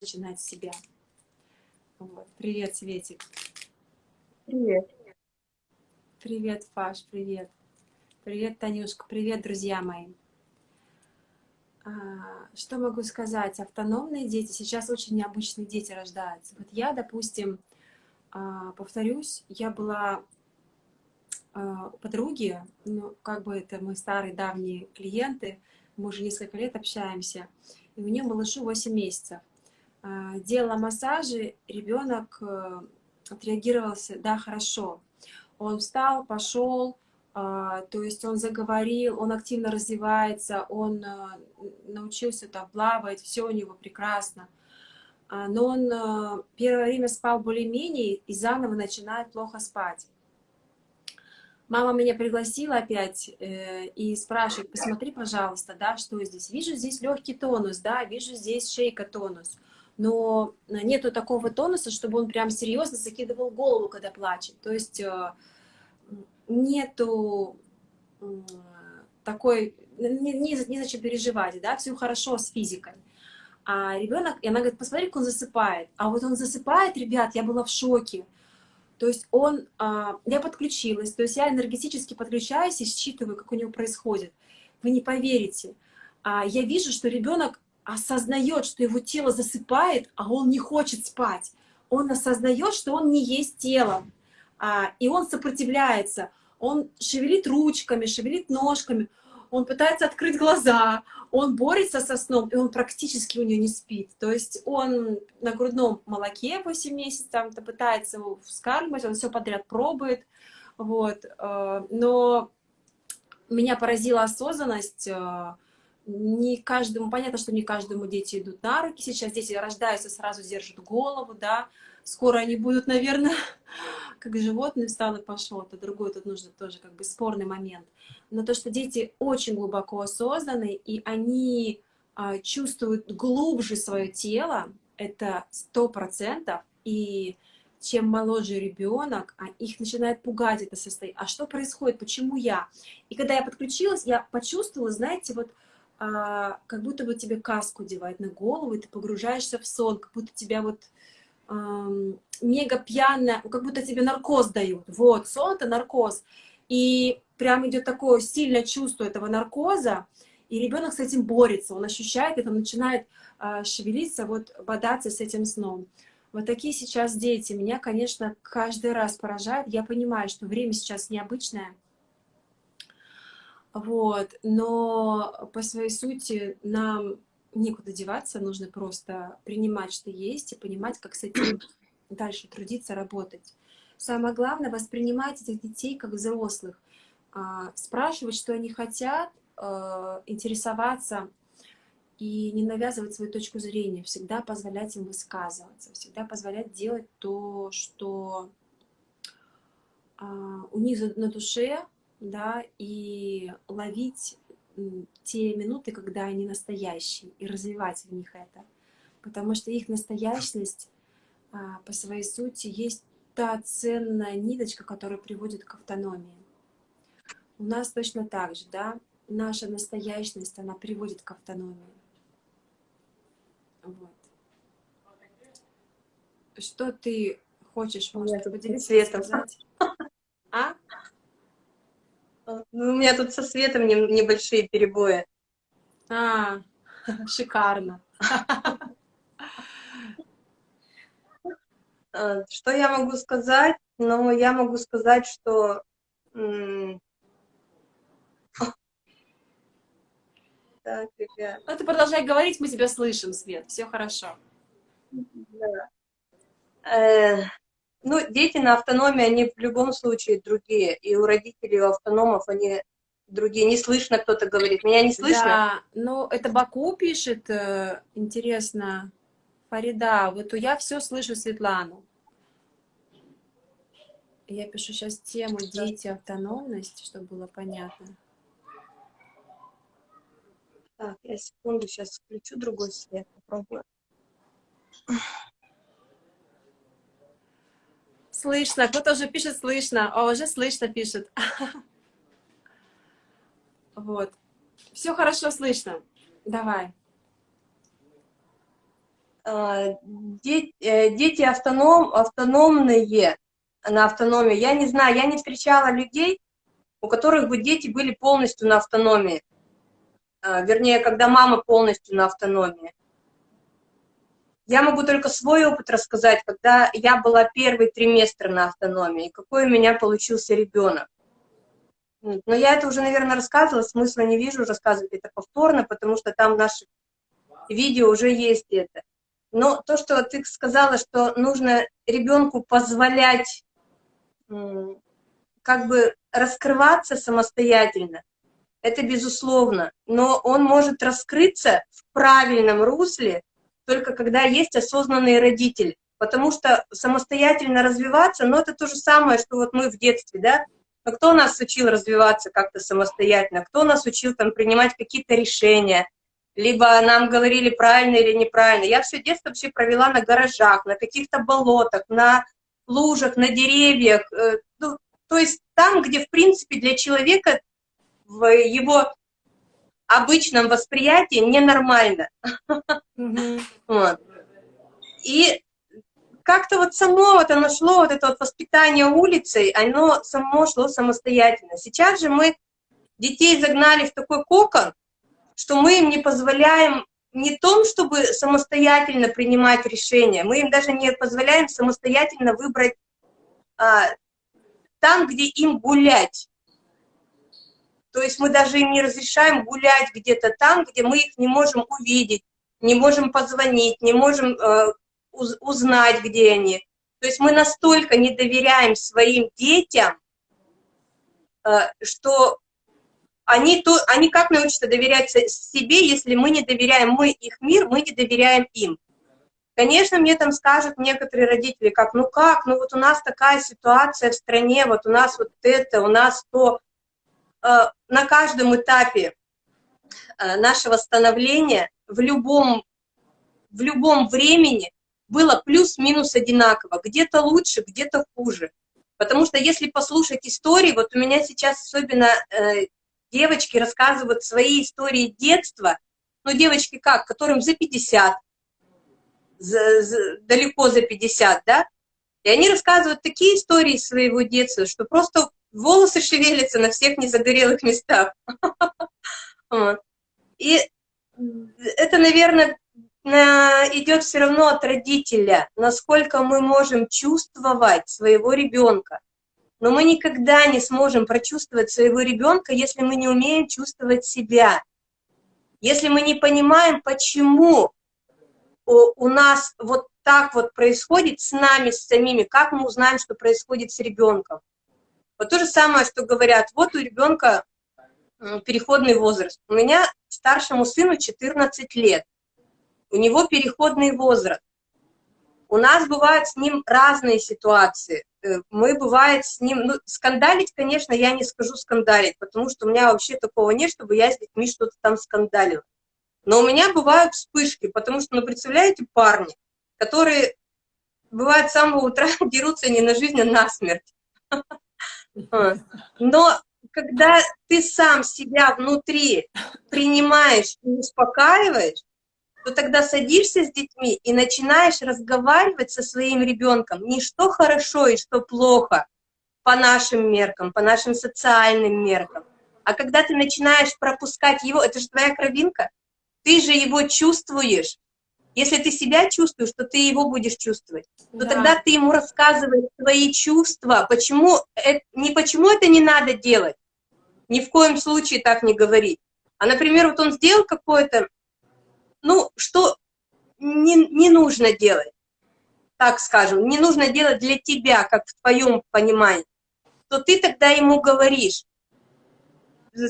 начинать с себя. Вот. Привет, Светик. Привет. Привет, Паш, привет. Привет, Танюшка, привет, друзья мои. А, что могу сказать? Автономные дети, сейчас очень необычные дети рождаются. Вот я, допустим, а, повторюсь, я была а, у подруги, ну, как бы это мы старые давние клиенты, мы уже несколько лет общаемся, и у нее малышу 8 месяцев. А, делала массажи, ребенок э, отреагировался, да, хорошо. Он встал, пошел, а, то есть он заговорил, он активно развивается, он э, научился там плавать, все у него прекрасно. А, но он э, первое время спал более-менее и заново начинает плохо спать. Мама меня пригласила опять и спрашивает, посмотри, пожалуйста, да, что здесь. Вижу здесь легкий тонус, да, вижу здесь шейка тонус но нету такого тонуса, чтобы он прям серьезно закидывал голову, когда плачет. То есть э, нету такой, не, не зачем переживать, да, все хорошо с физикой. А ребенок, и она говорит, посмотри, как он засыпает. А вот он засыпает, ребят, я была в шоке. То есть он, а, я подключилась, то есть я энергетически подключаюсь и считываю, как у него происходит. Вы не поверите. А я вижу, что ребенок осознает, что его тело засыпает, а он не хочет спать. Он осознает, что он не есть тело, а, и он сопротивляется. Он шевелит ручками, шевелит ножками, он пытается открыть глаза, он борется со сном, и он практически у нее не спит. То есть он на грудном молоке 8 месяцев, там, пытается его вскармливать, он все подряд пробует. Вот. Э, но меня поразила осознанность, э, не каждому, понятно, что не каждому дети идут на руки, сейчас дети рождаются, сразу держат голову, да, скоро они будут, наверное, как животные встал и пошел, это другой, тут нужно тоже как бы спорный момент. Но то, что дети очень глубоко осознаны, и они а, чувствуют глубже свое тело, это сто процентов, и чем моложе ребенок, а их начинает пугать это состояние. А что происходит? Почему я? И когда я подключилась, я почувствовала, знаете, вот а, как будто бы тебе каску девать на голову, и ты погружаешься в сон, как будто тебя вот эм, мега пьяная, как будто тебе наркоз дают. Вот, сон — это наркоз. И прям идет такое сильное чувство этого наркоза, и ребенок с этим борется, он ощущает это, начинает э, шевелиться, вот бодаться с этим сном. Вот такие сейчас дети. Меня, конечно, каждый раз поражают. Я понимаю, что время сейчас необычное, вот, но по своей сути нам некуда деваться, нужно просто принимать, что есть, и понимать, как с этим дальше трудиться, работать. Самое главное — воспринимать этих детей как взрослых, а, спрашивать, что они хотят, а, интересоваться и не навязывать свою точку зрения, всегда позволять им высказываться, всегда позволять делать то, что а, у них на душе, да, и ловить те минуты, когда они настоящие, и развивать в них это. Потому что их настоящность а, по своей сути есть та ценная ниточка, которая приводит к автономии. У нас точно так же, да, наша настоящность, она приводит к автономии. Вот. Что ты хочешь, может, поделиться, светом. сказать? Ну, у меня тут со светом небольшие перебои. А, шикарно. А, что я могу сказать? Ну, я могу сказать, что... Так, ребят. Ну, ты продолжай говорить, мы тебя слышим, Свет, все хорошо. Да. Ну, дети на автономии, они в любом случае другие. И у родителей, у автономов они другие. Не слышно, кто-то говорит. Меня не слышно? Да, ну, это Баку пишет, э, интересно. Фарида, вот я все слышу Светлану. Я пишу сейчас тему «Дети, автономность», чтобы было понятно. Так, я секунду сейчас включу другой свет, попробую. Слышно, кто-то уже пишет «слышно», а уже «слышно» пишет. Вот. Все хорошо слышно. Давай. э, дети, автоном, автономные на автономии. Я не знаю, я не встречала людей, у которых бы дети были полностью на автономии. Вернее, когда мама полностью на автономии. Я могу только свой опыт рассказать, когда я была первый триместр на автономии, какой у меня получился ребенок. Но я это уже, наверное, рассказывала, смысла не вижу рассказывать это повторно, потому что там в наших видео уже есть это. Но то, что ты сказала, что нужно ребенку позволять как бы раскрываться самостоятельно, это безусловно, но он может раскрыться в правильном русле, только когда есть осознанные родители. Потому что самостоятельно развиваться, ну, это то же самое, что вот мы в детстве, да, но кто нас учил развиваться как-то самостоятельно, кто нас учил там принимать какие-то решения, либо нам говорили правильно или неправильно. Я все детство вообще провела на гаражах, на каких-то болотах, на лужах, на деревьях, э, ну, то есть там, где, в принципе, для человека в его обычном восприятии ненормально. И как-то вот само вот оно шло, вот это вот воспитание улицей, оно само шло самостоятельно. Сейчас же мы детей загнали в такой кокон, что мы им не позволяем не том, чтобы самостоятельно принимать решения, мы им даже не позволяем самостоятельно выбрать а, там, где им гулять. То есть мы даже им не разрешаем гулять где-то там, где мы их не можем увидеть, не можем позвонить, не можем э, уз узнать, где они. То есть мы настолько не доверяем своим детям, э, что они, то, они как научатся доверять себе, если мы не доверяем, мы их мир, мы не доверяем им. Конечно, мне там скажут некоторые родители, как, ну как, ну вот у нас такая ситуация в стране, вот у нас вот это, у нас то. Э, на каждом этапе э, нашего становления в любом, в любом времени было плюс-минус одинаково, где-то лучше, где-то хуже. Потому что если послушать истории, вот у меня сейчас особенно э, девочки рассказывают свои истории детства, ну, девочки как, которым за 50, за, за, далеко за 50, да, и они рассказывают такие истории своего детства, что просто волосы шевелятся на всех незагорелых местах. И это, наверное, идет все равно от родителя, насколько мы можем чувствовать своего ребенка. Но мы никогда не сможем прочувствовать своего ребенка, если мы не умеем чувствовать себя. Если мы не понимаем, почему у нас вот так вот происходит с нами, с самими, как мы узнаем, что происходит с ребенком. Вот то же самое, что говорят, вот у ребенка переходный возраст. У меня старшему сыну 14 лет, у него переходный возраст. У нас бывают с ним разные ситуации. Э, мы, бывает, с ним... Ну, скандалить, конечно, я не скажу скандалить, потому что у меня вообще такого нет, чтобы я с детьми что-то там скандалила. Но у меня бывают вспышки, потому что, ну, представляете, парни, которые, бывает, с самого утра дерутся не на жизнь, а на смерть. А. Но когда ты сам себя внутри принимаешь и успокаиваешь, то тогда садишься с детьми и начинаешь разговаривать со своим ребенком. Не что хорошо и что плохо по нашим меркам, по нашим социальным меркам, а когда ты начинаешь пропускать его, это же твоя кровинка, ты же его чувствуешь, если ты себя чувствуешь, то ты его будешь чувствовать. То да. тогда ты ему рассказываешь свои чувства, почему, это, не почему это не надо делать, ни в коем случае так не говорить. А, например, вот он сделал какое-то, ну, что не, не нужно делать, так скажем, не нужно делать для тебя, как в твоем понимании, то ты тогда ему говоришь,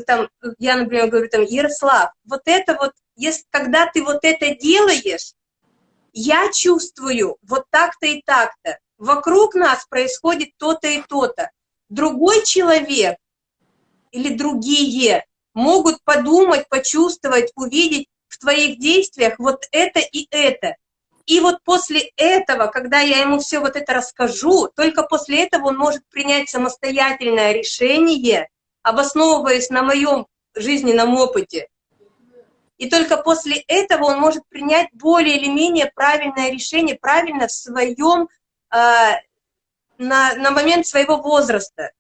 там, я, например, говорю, там, Ярослав, вот это вот если, когда ты вот это делаешь, я чувствую вот так-то и так-то. Вокруг нас происходит то-то и то-то. Другой человек или другие могут подумать, почувствовать, увидеть в твоих действиях вот это и это. И вот после этого, когда я ему все вот это расскажу, только после этого он может принять самостоятельное решение, обосновываясь на моем жизненном опыте. И только после этого он может принять более или менее правильное решение, правильно в своем, э, на, на момент своего возраста.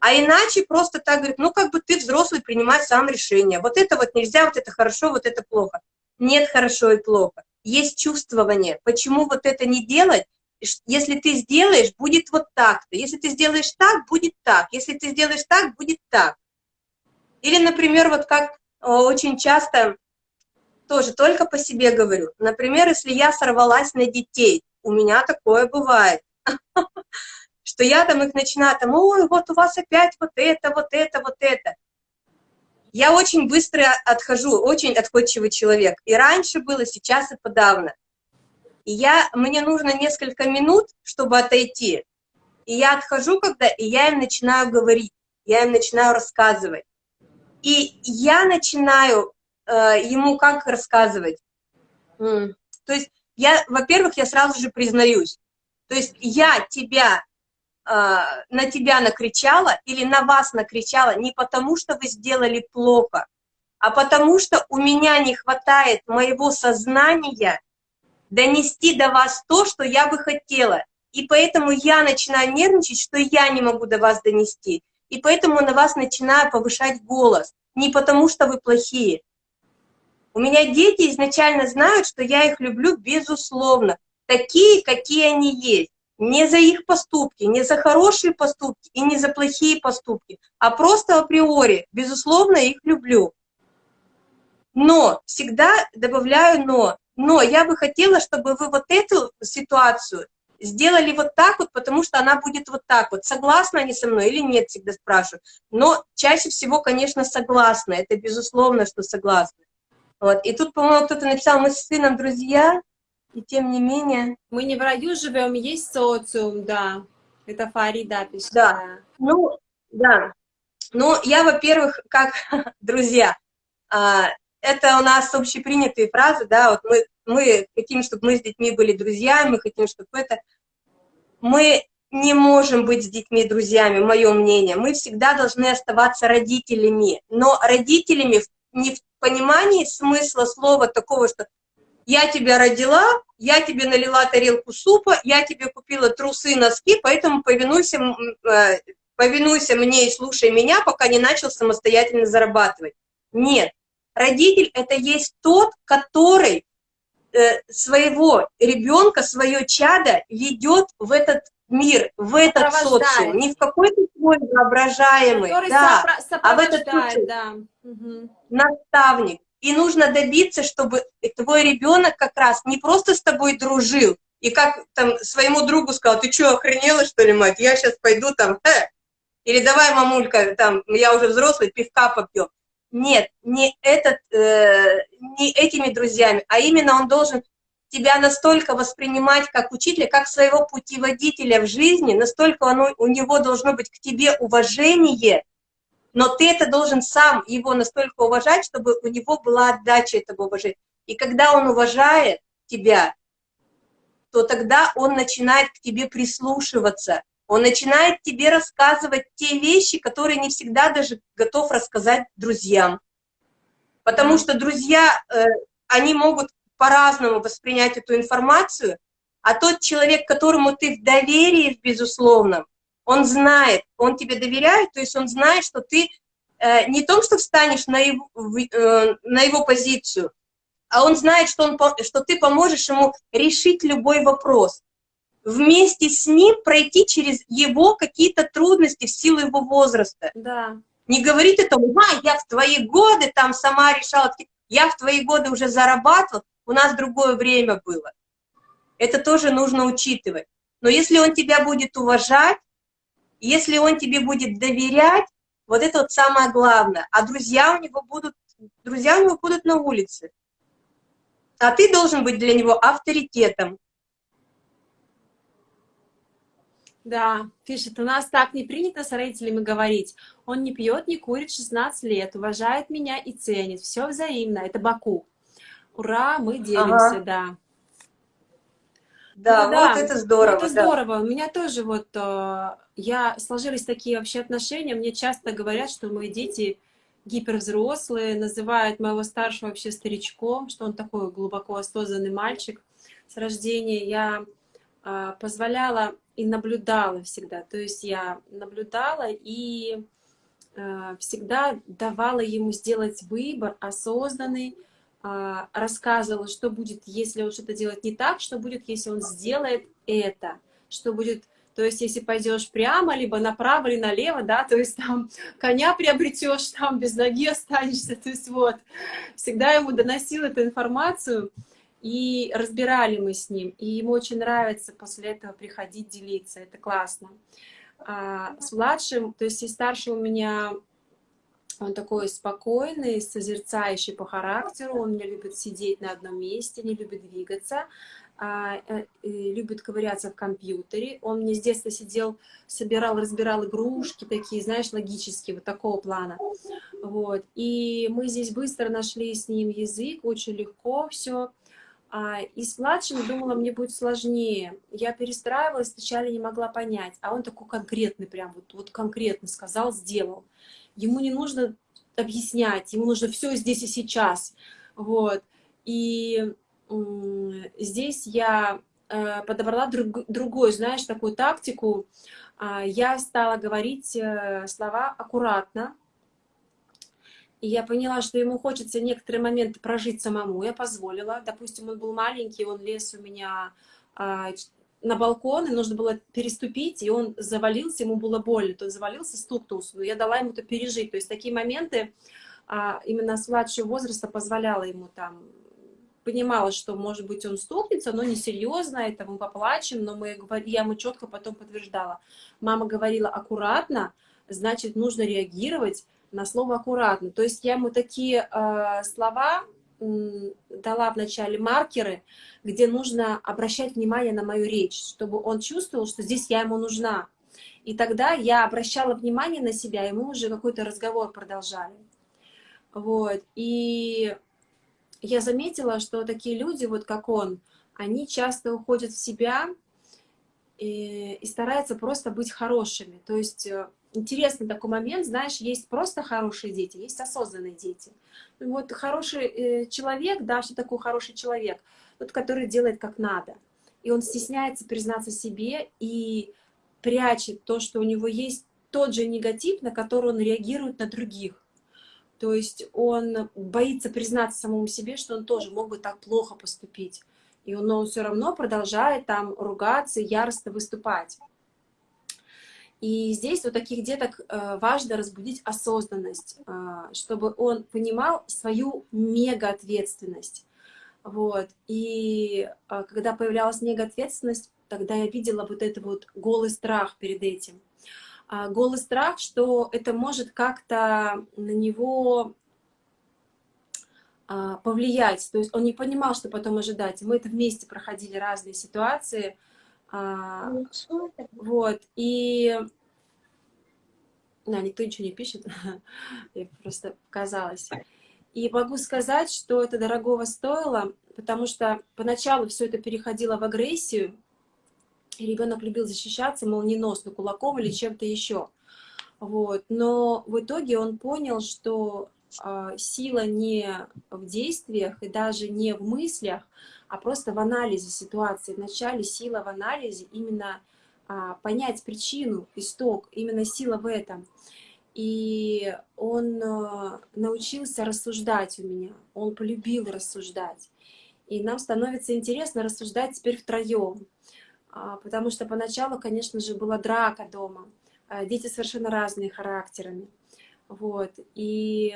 А иначе просто так говорит, ну как бы ты взрослый, принимай сам решение. Вот это вот нельзя, вот это хорошо, вот это плохо. Нет хорошо и плохо. Есть чувствование. Почему вот это не делать? Если ты сделаешь, будет вот так-то. Если ты сделаешь так, будет так. Если ты сделаешь так, будет так. Или, например, вот как очень часто, тоже только по себе говорю, например, если я сорвалась на детей, у меня такое бывает. что я там их начинаю, там, ой, вот у вас опять вот это, вот это, вот это. Я очень быстро отхожу, очень отходчивый человек. И раньше было, сейчас и подавно. И я, мне нужно несколько минут, чтобы отойти. И я отхожу, когда, и я им начинаю говорить, я им начинаю рассказывать. И я начинаю э, ему как рассказывать. То есть, я, во-первых, я сразу же признаюсь. То есть я тебя а, на тебя накричала или на вас накричала не потому, что вы сделали плохо, а потому что у меня не хватает моего сознания донести до вас то, что я бы хотела. И поэтому я начинаю нервничать, что я не могу до вас донести. И поэтому на вас начинаю повышать голос. Не потому, что вы плохие. У меня дети изначально знают, что я их люблю безусловно. Такие, какие они есть не за их поступки, не за хорошие поступки и не за плохие поступки, а просто априори, безусловно, их люблю. Но, всегда добавляю но, но я бы хотела, чтобы вы вот эту ситуацию сделали вот так вот, потому что она будет вот так вот. Согласны они со мной или нет, всегда спрашиваю. Но чаще всего, конечно, согласны. Это безусловно, что согласны. Вот. И тут, по-моему, кто-то написал, мы с сыном друзья, и тем не менее... Мы не в раю живем, есть социум, да. Это Фарида пишет. Да, ну, да. Ну, я, во-первых, как друзья, а, это у нас общепринятые фразы, да, вот мы, мы хотим, чтобы мы с детьми были друзьями, мы хотим, чтобы это... Мы не можем быть с детьми друзьями, мое мнение. Мы всегда должны оставаться родителями, но родителями не в понимании смысла слова такого, что я тебя родила, я тебе налила тарелку супа, я тебе купила трусы и носки, поэтому повинуйся, э, повинуйся мне и слушай меня, пока не начал самостоятельно зарабатывать. Нет, родитель — это есть тот, который своего ребенка, свое чадо ведет в этот мир, в этот социум, не в какой-то свой воображаемый, да, а в этот социум. Да. Угу. Наставник. И нужно добиться, чтобы твой ребенок как раз не просто с тобой дружил, и как там своему другу сказал, ты что, охренела, что ли, мать, я сейчас пойду там, э, или давай, мамулька, там, я уже взрослый, пивка попью. Нет, не, этот, э, не этими друзьями, а именно он должен тебя настолько воспринимать как учителя, как своего путеводителя в жизни, настолько оно, у него должно быть к тебе уважение, но ты это должен сам его настолько уважать, чтобы у него была отдача этого уважения. И когда он уважает тебя, то тогда он начинает к тебе прислушиваться, он начинает тебе рассказывать те вещи, которые не всегда даже готов рассказать друзьям. Потому что друзья, э, они могут по-разному воспринять эту информацию, а тот человек, которому ты в доверии, безусловно, он знает, он тебе доверяет, то есть он знает, что ты э, не том, что встанешь на его, э, на его позицию, а он знает, что, он, что ты поможешь ему решить любой вопрос. Вместе с ним пройти через его какие-то трудности в силу его возраста. Да. Не говорит это, а, я в твои годы там сама решала, я в твои годы уже зарабатывал, у нас другое время было. Это тоже нужно учитывать. Но если он тебя будет уважать, если он тебе будет доверять, вот это вот самое главное. А друзья у него будут, друзья у него будут на улице. А ты должен быть для него авторитетом. Да, пишет, у нас так не принято с родителями говорить. Он не пьет, не курит 16 лет, уважает меня и ценит. Все взаимно, это Баку. Ура, мы делимся, ага. да. Да, ну, вот да, это здорово. Это да. здорово. У меня тоже вот, э, я, сложились такие вообще отношения, мне часто говорят, что мои дети гипервзрослые, называют моего старшего вообще старичком, что он такой глубоко осознанный мальчик. С рождения я а, позволяла и наблюдала всегда. То есть я наблюдала и а, всегда давала ему сделать выбор осознанный, а, рассказывала, что будет, если он что-то делает не так, что будет, если он сделает это, что будет то есть, если пойдешь прямо, либо направо, или налево, да, то есть там коня приобретешь, там без ноги останешься, то есть вот. Всегда ему доносил эту информацию, и разбирали мы с ним. И ему очень нравится после этого приходить делиться, это классно. А с младшим, то есть и старший у меня он такой спокойный, созерцающий по характеру, он не любит сидеть на одном месте, не любит двигаться, а, э, любит ковыряться в компьютере. Он мне с детства сидел, собирал, разбирал игрушки такие, знаешь, логические, вот такого плана. Вот. И мы здесь быстро нашли с ним язык, очень легко все. А, и с младшим думала, мне будет сложнее. Я перестраивалась, сначала не могла понять. А он такой конкретный, прям вот, вот конкретно сказал, сделал. Ему не нужно объяснять, ему нужно все здесь и сейчас. Вот. И здесь я э, подобрала друг, другую, знаешь, такую тактику. А, я стала говорить э, слова аккуратно, и я поняла, что ему хочется некоторые моменты прожить самому. Я позволила. Допустим, он был маленький, он лез у меня а, на балкон, и нужно было переступить, и он завалился, ему было больно. То он завалился, стукнулся. Но я дала ему это пережить. То есть такие моменты а, именно с младшего возраста позволяла ему там понимала, что, может быть, он стукнется, но несерьезно, это мы поплачем, но мы, я ему четко потом подтверждала. Мама говорила аккуратно, значит, нужно реагировать, на слово аккуратно. То есть я ему такие э, слова дала вначале маркеры, где нужно обращать внимание на мою речь, чтобы он чувствовал, что здесь я ему нужна. И тогда я обращала внимание на себя, и мы уже какой-то разговор продолжали. Вот. И я заметила, что такие люди, вот как он, они часто уходят в себя и, и стараются просто быть хорошими. То есть э, интересный такой момент, знаешь, есть просто хорошие дети, есть осознанные дети. Вот хороший э, человек, да, что такое хороший человек? Тот, который делает как надо. И он стесняется признаться себе и прячет то, что у него есть тот же негатив, на который он реагирует на других. То есть он боится признаться самому себе, что он тоже мог бы так плохо поступить. И он, он все равно продолжает там ругаться, яростно выступать. И здесь у таких деток э, важно разбудить осознанность, э, чтобы он понимал свою мега-ответственность. Вот. И э, когда появлялась мега-ответственность, тогда я видела вот это вот голый страх перед этим. А, голый страх, что это может как-то на него а, повлиять. То есть он не понимал, что потом ожидать. Мы это вместе проходили разные ситуации, а, вот, и... Да, никто ничего не пишет, я просто показалась. И могу сказать, что это дорогого стоило, потому что поначалу все это переходило в агрессию, и ребенок любил защищаться молниеносно кулаком или чем-то еще. Вот. Но в итоге он понял, что сила не в действиях и даже не в мыслях, а просто в анализе ситуации. Вначале сила в анализе, именно а, понять причину, исток, именно сила в этом. И он а, научился рассуждать у меня, он полюбил рассуждать. И нам становится интересно рассуждать теперь втроем. А, потому что поначалу, конечно же, была драка дома. А, дети совершенно разные характерами. Вот. И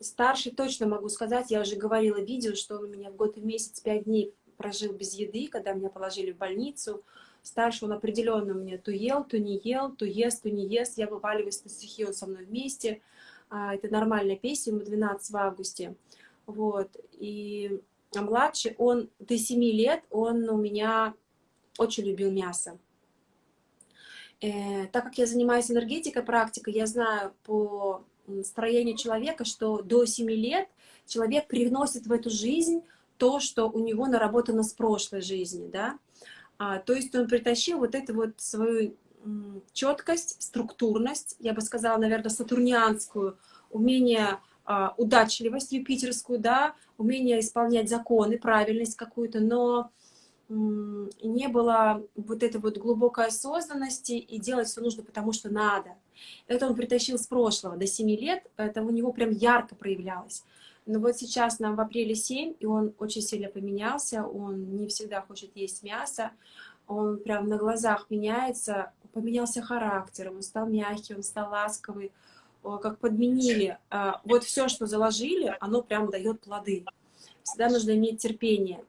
Старший точно могу сказать, я уже говорила в видео, что он у меня в год и месяц пять дней прожил без еды, когда меня положили в больницу. Старший он определенно у меня то ел, то не ел, то ест, то не ест. Я вываливаюсь на стихи, он со мной вместе. А, это нормальная песня, ему 12 в августе. Вот. И а младший, он до 7 лет, он у меня очень любил мясо. Э, так как я занимаюсь энергетикой, практикой, я знаю по строению человека, что до 7 лет человек привносит в эту жизнь то, что у него наработано с прошлой жизни, да. А, то есть он притащил вот эту вот свою четкость, структурность, я бы сказала, наверное, сатурнианскую умение, а, удачливость юпитерскую, да, умение исполнять законы, правильность какую-то, но не было вот этой вот глубокой осознанности и делать все нужно, потому что надо. Это он притащил с прошлого, до 7 лет, это у него прям ярко проявлялось. Но вот сейчас нам в апреле 7, и он очень сильно поменялся, он не всегда хочет есть мясо, он прям на глазах меняется, поменялся характером, он стал мягкий, он стал ласковый, как подменили. А, вот все, что заложили, оно прям дает плоды. Всегда нужно иметь терпение.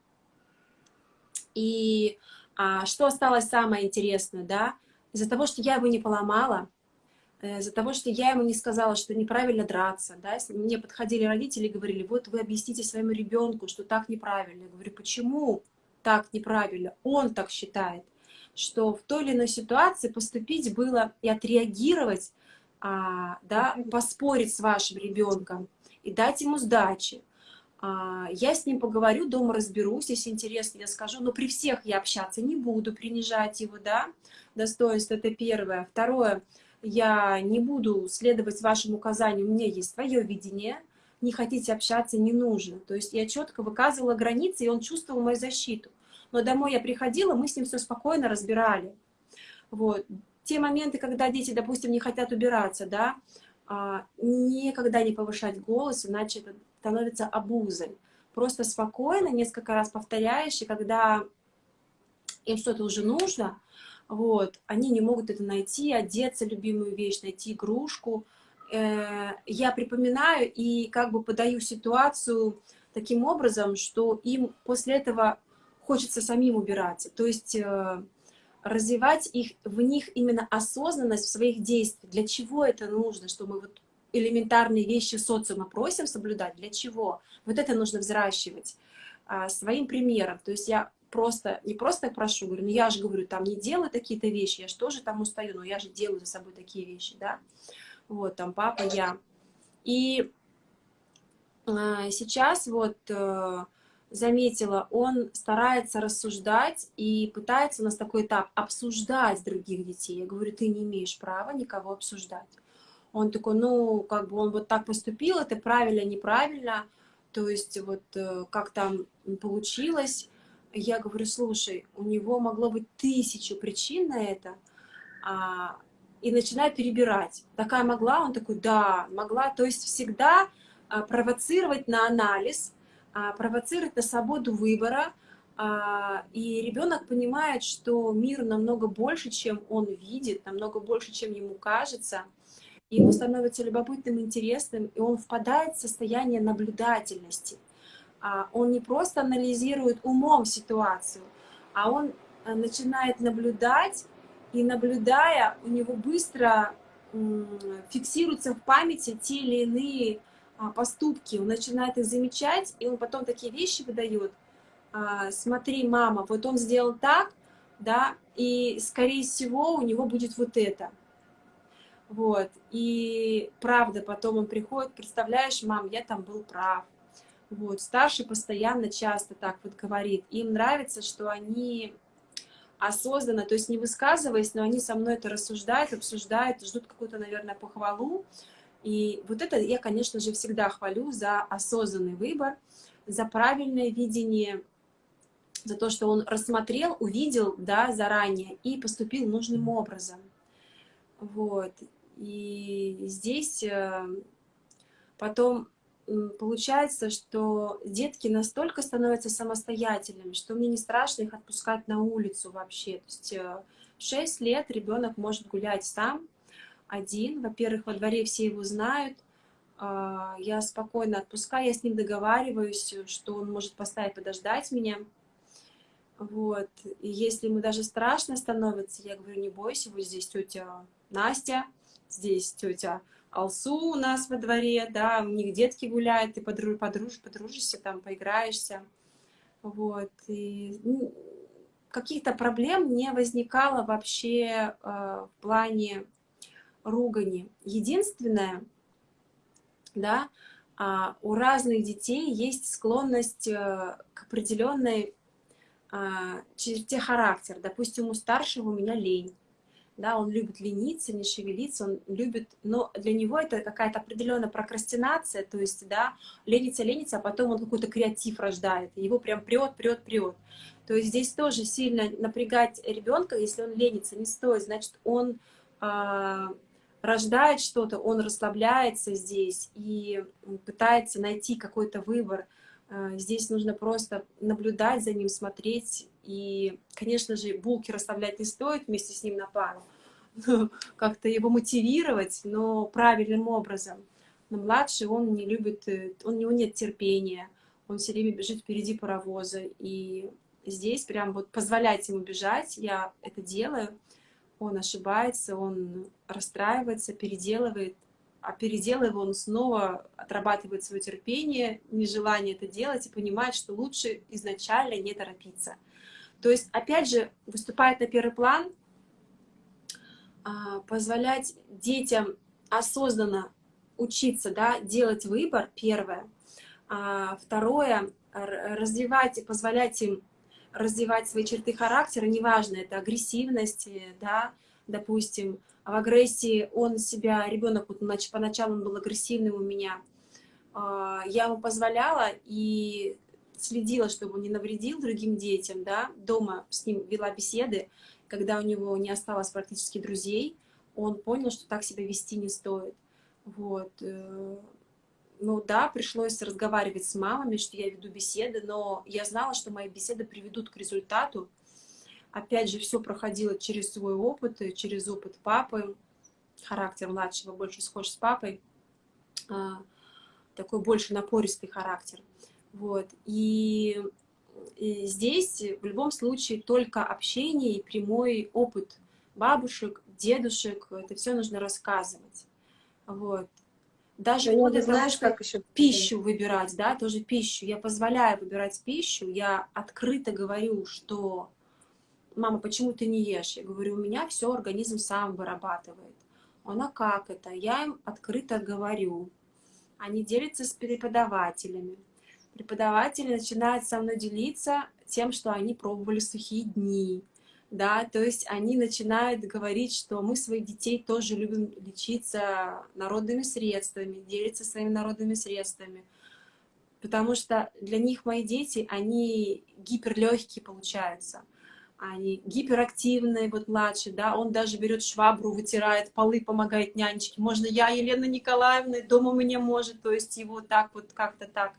И а, что осталось самое интересное, да? Из-за того, что я его не поломала, из-за того, что я ему не сказала, что неправильно драться, да, мне подходили родители и говорили, вот вы объясните своему ребенку, что так неправильно. Я говорю, почему так неправильно? Он так считает, что в той или иной ситуации поступить было и отреагировать, а, да, поспорить с вашим ребенком и дать ему сдачи. А, я с ним поговорю, дома разберусь, если интересно, я скажу, но при всех я общаться не буду, принижать его, да, достоинство, это первое. Второе, я не буду следовать вашим указаниям, у меня есть свое видение, не хотите общаться, не нужно. То есть я четко выказывала границы, и он чувствовал мою защиту. Но домой я приходила, мы с ним все спокойно разбирали. Вот. Те моменты, когда дети, допустим, не хотят убираться, да, а, никогда не повышать голос, иначе это становится обузой. Просто спокойно, несколько раз повторяешь, и когда им что-то уже нужно, вот, они не могут это найти, одеться, любимую вещь, найти игрушку. Э, я припоминаю и как бы подаю ситуацию таким образом, что им после этого хочется самим убираться. То есть э, развивать их, в них именно осознанность в своих действиях. Для чего это нужно, что мы вот элементарные вещи социума просим соблюдать, для чего? Вот это нужно взращивать а, своим примером. То есть я просто, не просто прошу, говорю, ну я же говорю, там не делаю такие-то вещи, я же тоже там устаю, но я же делаю за собой такие вещи, да. Вот, там папа, я. И а, сейчас вот а, заметила, он старается рассуждать и пытается у нас такой этап обсуждать других детей. Я говорю, ты не имеешь права никого обсуждать. Он такой, ну, как бы он вот так поступил, это правильно, неправильно, то есть вот э, как там получилось. Я говорю, слушай, у него могло быть тысячу причин на это, а, и начинаю перебирать. Такая могла? Он такой, да, могла. То есть всегда а, провоцировать на анализ, а, провоцировать на свободу выбора, а, и ребенок понимает, что мир намного больше, чем он видит, намного больше, чем ему кажется – ему становится любопытным, интересным, и он впадает в состояние наблюдательности. А он не просто анализирует умом ситуацию, а он э, начинает наблюдать, и наблюдая, у него быстро фиксируются в памяти те или иные а, поступки, он начинает их замечать, и он потом такие вещи выдает. А, смотри, мама, вот он сделал так, да, и, скорее всего, у него будет вот это. Вот. И правда, потом он приходит, представляешь, мам, я там был прав. Вот. Старший постоянно часто так вот говорит. Им нравится, что они осознанно, то есть не высказываясь, но они со мной это рассуждают, обсуждают, ждут какую-то, наверное, похвалу. И вот это я, конечно же, всегда хвалю за осознанный выбор, за правильное видение, за то, что он рассмотрел, увидел, да, заранее и поступил нужным образом. Вот. И здесь э, потом получается, что детки настолько становятся самостоятельными, что мне не страшно их отпускать на улицу вообще. То есть э, в 6 лет ребенок может гулять сам, один. Во-первых, во дворе все его знают. А, я спокойно отпускаю, я с ним договариваюсь, что он может поставить подождать меня. Вот. И если ему даже страшно становится, я говорю, не бойся, вот здесь тетя Настя, здесь тетя Алсу у нас во дворе, да, у них детки гуляют, ты подруж, подруж, подружишься, там, поиграешься, вот, и ну, каких-то проблем не возникало вообще э, в плане ругани. Единственное, да, э, у разных детей есть склонность э, к определенной э, черте характера. Допустим, у старшего у меня лень, да, он любит лениться, не шевелиться, он любит, но для него это какая-то определенная прокрастинация, то есть, да, ленится, ленится, а потом он какой-то креатив рождает, его прям прет, прет, прет. То есть здесь тоже сильно напрягать ребенка, если он ленится, не стоит, значит, он а, рождает что-то, он расслабляется здесь и пытается найти какой-то выбор. А, здесь нужно просто наблюдать за ним, смотреть. И, конечно же, булки расслаблять не стоит вместе с ним на пару. Как-то его мотивировать, но правильным образом. Но младший, он не любит, э, он, у него нет терпения. Он все время бежит впереди паровоза. И здесь прям вот позволять ему бежать, я это делаю он ошибается, он расстраивается, переделывает, а переделывая он снова отрабатывает свое терпение, нежелание это делать и понимает, что лучше изначально не торопиться. То есть, опять же, выступает на первый план, а, позволять детям осознанно учиться, да, делать выбор, первое. А второе, развивать и позволять им развивать свои черты характера, неважно, это агрессивность, да, допустим, в агрессии он себя, ребенок, вот, поначалу он был агрессивным у меня, а, я ему позволяла и следила, чтобы он не навредил другим детям, да, дома с ним вела беседы, когда у него не осталось практически друзей, он понял, что так себя вести не стоит. Вот. Э, ну да, пришлось разговаривать с мамами, что я веду беседы, но я знала, что мои беседы приведут к результату. Опять же, все проходило через свой опыт, через опыт папы. Характер младшего больше схож с папой. А, такой больше напористый характер. Вот. И, и здесь в любом случае только общение и прямой опыт бабушек, дедушек, это все нужно рассказывать. Вот. Даже ну, ты знаешь, как еще пищу выбирать, да, тоже пищу. Я позволяю выбирать пищу, я открыто говорю, что мама, почему ты не ешь? Я говорю, у меня все организм сам вырабатывает. Она как это? Я им открыто говорю. Они делятся с преподавателями. Преподаватели начинают со мной делиться тем, что они пробовали сухие дни, да, то есть они начинают говорить, что мы своих детей тоже любим лечиться народными средствами, делиться своими народными средствами, потому что для них мои дети, они гиперлегкие получаются, они гиперактивные, вот младший, да, он даже берет швабру, вытирает полы, помогает нянечке, можно я, Елена Николаевна, дома мне может, то есть его так вот как-то так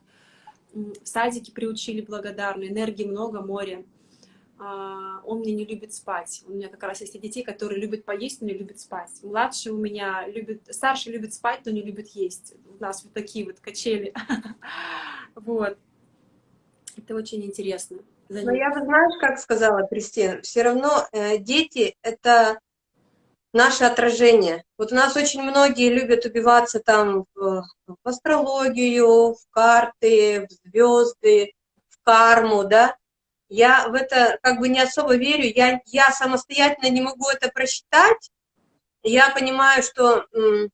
в садике приучили благодарно, энергии много, море. А, он мне не любит спать. У меня как раз есть детей, которые любят поесть, но не любят спать. Младший у меня любит, старший любит спать, но не любит есть. У нас вот такие вот качели. Вот. Это очень интересно. Но я бы, знаешь, как сказала Кристина, все равно э, дети — это наше отражение. Вот у нас очень многие любят убиваться там в, в астрологию, в карты, в звезды, в карму, да, я в это как бы не особо верю, я, я самостоятельно не могу это просчитать. Я понимаю, что э,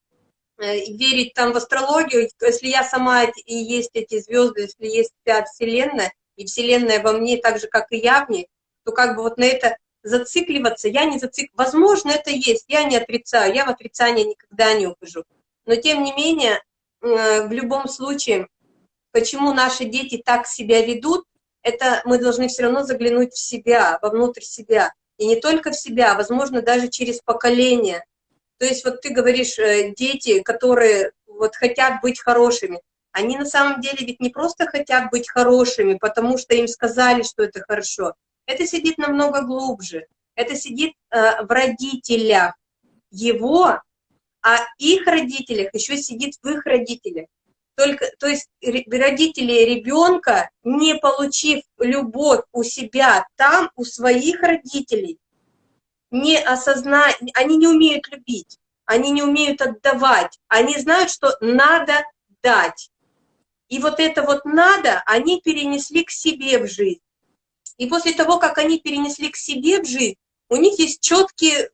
верить там в астрологию, если я сама и есть эти звезды, если есть вся Вселенная, и Вселенная во мне так же, как и я в ней, то как бы вот на это зацикливаться, я не зацикливаюсь. Возможно, это есть, я не отрицаю, я в отрицание никогда не ухожу. Но тем не менее, э, в любом случае, почему наши дети так себя ведут, это мы должны все равно заглянуть в себя, вовнутрь себя. И не только в себя, а, возможно, даже через поколение. То есть вот ты говоришь, э, дети, которые вот хотят быть хорошими, они на самом деле ведь не просто хотят быть хорошими, потому что им сказали, что это хорошо. Это сидит намного глубже. Это сидит э, в родителях его, а их родителях еще сидит в их родителях. Только, то есть родители ребенка, не получив любовь у себя там, у своих родителей, не осознают, они не умеют любить, они не умеют отдавать, они знают, что надо дать. И вот это вот надо, они перенесли к себе в жизнь. И после того, как они перенесли к себе в жизнь, у них есть четкий,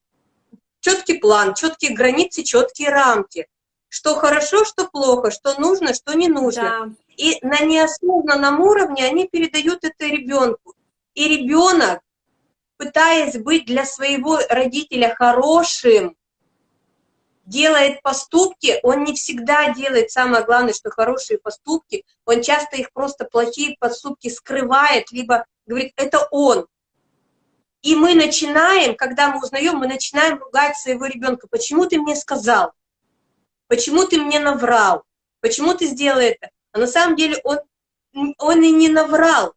четкий план, четкие границы, четкие рамки что хорошо, что плохо, что нужно, что не нужно. Да. И на неосознанном уровне они передают это ребенку. И ребенок пытаясь быть для своего родителя хорошим, делает поступки, он не всегда делает, самое главное, что хорошие поступки, он часто их просто плохие поступки скрывает, либо говорит, это он. И мы начинаем, когда мы узнаем, мы начинаем ругать своего ребенка. Почему ты мне сказал? Почему ты мне наврал? Почему ты сделал это? А на самом деле он, он и не наврал.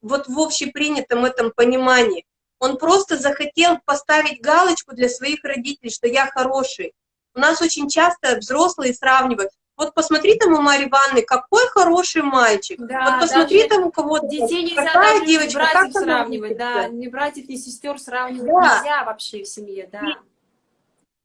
Вот в общепринятом этом понимании. Он просто захотел поставить галочку для своих родителей, что я хороший. У нас очень часто взрослые сравнивают. Вот посмотри там у Марьи Ивановны, какой хороший мальчик. Да, вот посмотри там у кого-то, детей нельзя какая даже девочка, братьев как сравнивать, да, ни братьев, ни сестер сравнивать да. нельзя вообще в семье, да.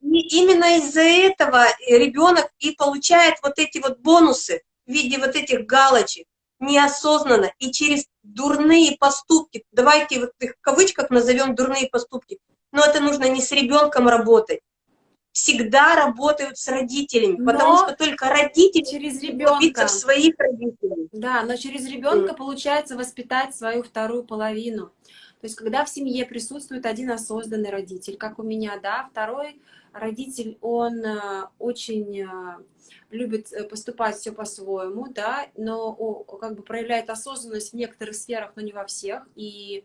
И, и именно из-за этого ребенок и получает вот эти вот бонусы в виде вот этих галочек неосознанно и через дурные поступки, давайте вот их в кавычках назовем дурные поступки, но это нужно не с ребенком работать, всегда работают с родителями, но потому что только родители через ребенка в своих родителей. Да, но через ребенка mm. получается воспитать свою вторую половину. То есть, когда в семье присутствует один осознанный родитель, как у меня, да, второй родитель, он э, очень э, любит э, поступать все по-своему, да, но как бы проявляет осознанность в некоторых сферах, но не во всех, и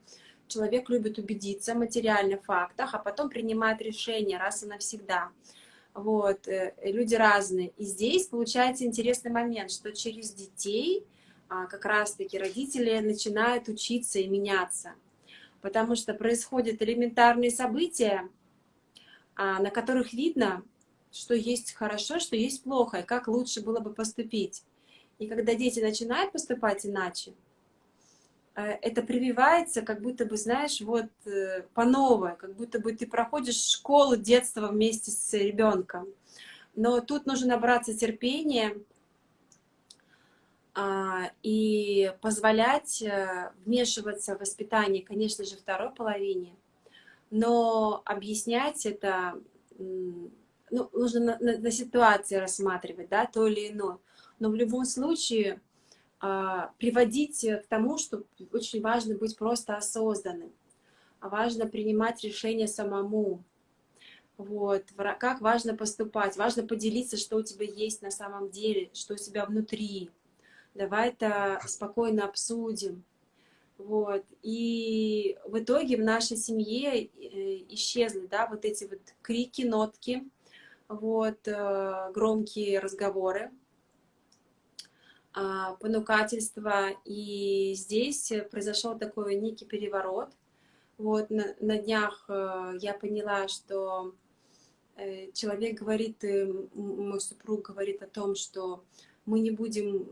человек любит убедиться в материальных фактах, а потом принимает решение раз и навсегда. Вот, э, люди разные. И здесь получается интересный момент, что через детей а, как раз-таки родители начинают учиться и меняться. Потому что происходят элементарные события, а, на которых видно, что есть хорошо, что есть плохо, и как лучше было бы поступить. И когда дети начинают поступать иначе, это прививается, как будто бы, знаешь, вот э, по новой, как будто бы ты проходишь школу детства вместе с ребенком. Но тут нужно набраться терпения а, и позволять э, вмешиваться в воспитание, конечно же, второй половине, но объяснять это, ну, нужно на, на, на ситуации рассматривать, да, то или иное. Но в любом случае приводить к тому, что очень важно быть просто осознанным, а важно принимать решения самому. Вот, как важно поступать, важно поделиться, что у тебя есть на самом деле, что у тебя внутри. Давай это спокойно обсудим. Вот. И в итоге в нашей семье э, исчезли да, вот эти вот крики, нотки, вот, э, громкие разговоры. А, понукательства, и здесь произошел такой некий переворот. Вот на, на днях э, я поняла, что э, человек говорит, э, мой супруг говорит о том, что мы не будем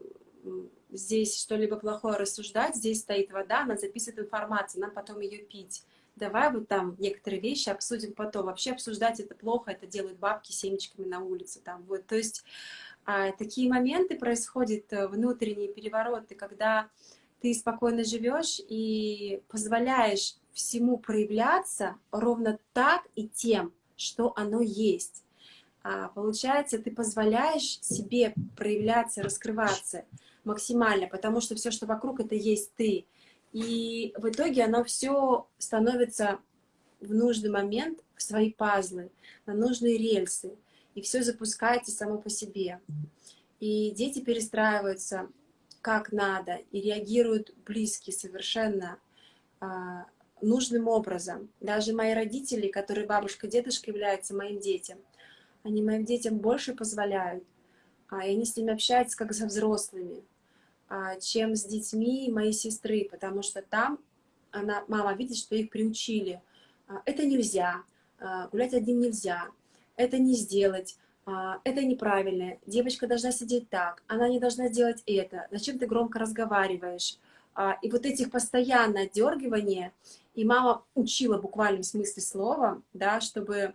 здесь что-либо плохое рассуждать, здесь стоит вода, она записывает информацию, нам потом ее пить. Давай вот там некоторые вещи обсудим потом. Вообще обсуждать это плохо, это делают бабки семечками на улице. Там, вот. То есть такие моменты происходят, э, внутренние перевороты, когда ты спокойно живешь и позволяешь всему проявляться ровно так и тем, что оно есть. А, получается, ты позволяешь себе проявляться, раскрываться максимально, потому что все, что вокруг, это есть ты. И в итоге оно все становится в нужный момент в свои пазлы, на нужные рельсы и все запускается само по себе. И дети перестраиваются как надо и реагируют близки совершенно а, нужным образом. Даже мои родители, которые бабушка, дедушка являются моим детям, они моим детям больше позволяют, а, и они с ними общаются как со взрослыми, а, чем с детьми моей сестры, потому что там она, мама видит, что их приучили. А, это нельзя, а, гулять один нельзя, это не сделать, а, это неправильно, девочка должна сидеть так, она не должна делать это, зачем ты громко разговариваешь? А, и вот этих постоянно дергивания, и мама учила буквально в смысле слова, да, чтобы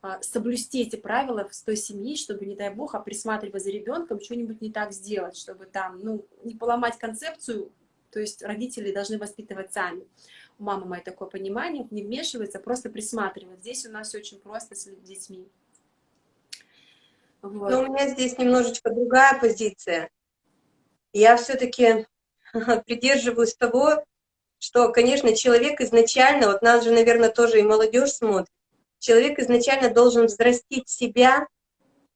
а, соблюсти эти правила с той семьи, чтобы, не дай бог, а присматривая за ребенком, что-нибудь не так сделать, чтобы там, ну, не поломать концепцию, то есть родители должны воспитывать сами. У мамы мое такое понимание, не вмешивается, просто присматривать. Здесь у нас все очень просто с детьми. Вот. Но у меня здесь немножечко другая позиция. Я все-таки придерживаюсь того, что, конечно, человек изначально, вот нас же, наверное, тоже и молодежь смотрит, человек изначально должен взрастить себя